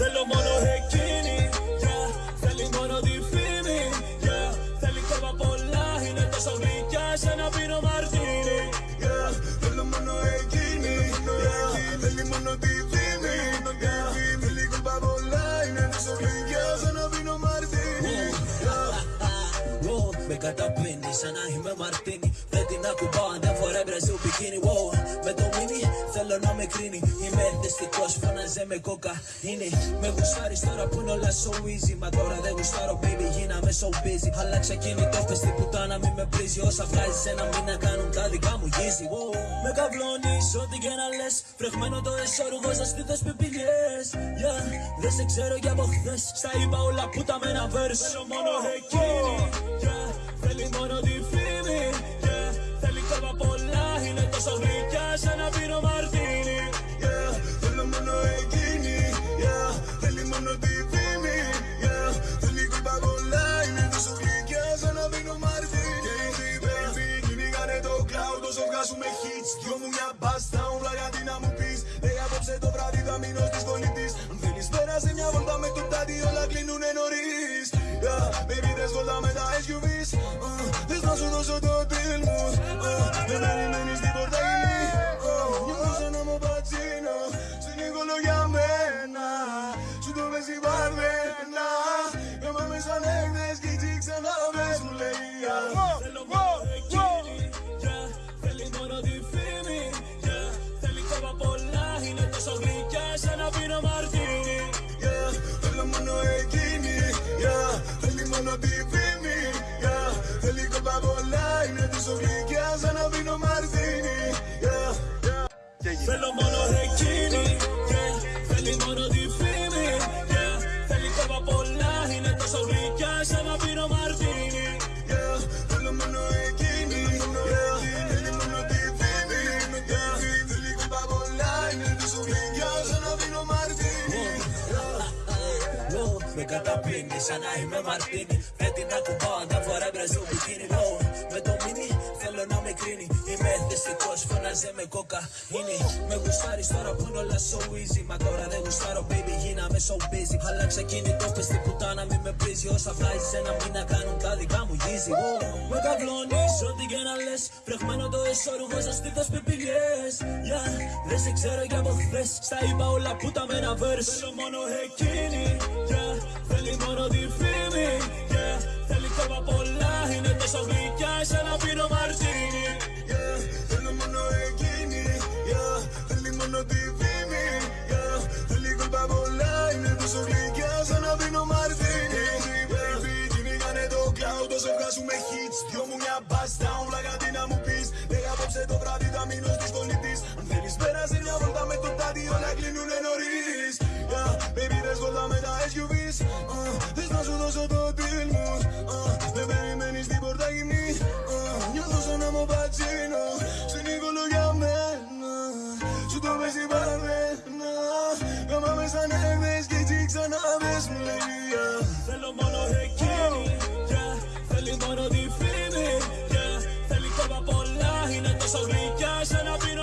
Θέλω μόνο εκείνη yeah. Θέλει μόνο τη φήμη yeah. Θέλει κόβα πολλά Είναι τόσο γλυκιά σαν να πίνω μαρτίνι Yeah, θέλω μόνο εκείνη yeah, Θέλει μόνο τη φήμη yeah, Θέλει κομπά πολλά Είναι τόσο γλυκιά σαν να πίνω μαρτίνι Wow, με καταπίνει σαν να είμαι μαρτίνι Δεν την ακουμπάω αν δεν φοράει μπραζίλ μπικίνι wow, Με το μίνι θέλω να με κρίνει. Είμαι ενδυστικός φώναζε με κόκα. Είναι με γουστάρεις τώρα που είναι όλα so easy. Μα τώρα δεν γουστάρω baby γίναμε so busy. Άλλαξα κινητό πες την πουτάνα μη με πρίζει Όσα βγάζεις ένα μήνα κάνουν τα δικά μου γύζι wow, Με καβλώνεις ό,τι και να λες. Φρεχμένο το εσώρουγο στα στήθος πιπηλιές yeah, Δεν σε ξέρω για από χθες. Στα είπα όλα που τα με ένα verse. Θέλω μόνο εκείνη yeah, βγάζουμε hits Δυο μου μια μπάστα όλα γιατί να μου πεις. Λέει απόψε το βράδυ θα μείνω στη σχολή της Αν θέλεις πέρασε μια βόλτα με το τάτι Όλα κλείνουνε νωρίς. Yeah, Baby, δες βόλτα με τα SUVs. Uh, Θες να σου δώσω το deal μου. Uh, Δεν περιμένεις την πόρτα μόνο εκείνη yeah, Θέλει μόνο τη φήμη yeah, Θέλει κομπά πολλά Είναι τόσο γλυκιά σαν να πίνω μαρτίνι yeah, yeah. Θέλω μόνο εκείνη yeah, Θέλει μόνο τη φήμη yeah, Θέλει κόβα πολλά Είναι τόσο γλυκιά σαν να πίνω μαρτίνι με καταπίνει σαν να είμαι μαρτίνι Δεν την ακουμπάω αν so easy. Μα τώρα δεν γουστάρω baby γίναμε so busy. Άλλαξα κινητό πες την πουτάνα μη με πρίζει Όσα βγάζεις ένα μήνα κάνουν τα δικά μου γύζι wow, Με καβλώνεις ό,τι και να λες Φρεχμένο το εσώρουγο στα στήθος πιπηλιές yeah, Δεν σε ξέρω για από χθες Στα είπα όλα που τα με ένα verse Θέλω μόνο εκείνη yeah, Θέλει μόνο τη φήμη yeah, Θέλει κόβα πολλά Είναι τόσο γλυκιά σαν να πίνω μαρτίνι Είναι τόσο γλυκιά σαν να πίνω μαρτίνι. Baby, κυνηγάνε το cloud Όσο βγάζουμε hits. Δυο μου μια μπάστα Όλα γιατί να μου πεις. Λέει απόψε το βράδυ θα μείνω στη σχολή της Αν θέλεις πέρασε μια βόλτα με το τάτι Όλα κλείνουνε νωρίς. Yeah, Baby, δες βόλτα με τα SUVs uh, Θες να σου δώσω το deal μου. Uh, So we cash and I be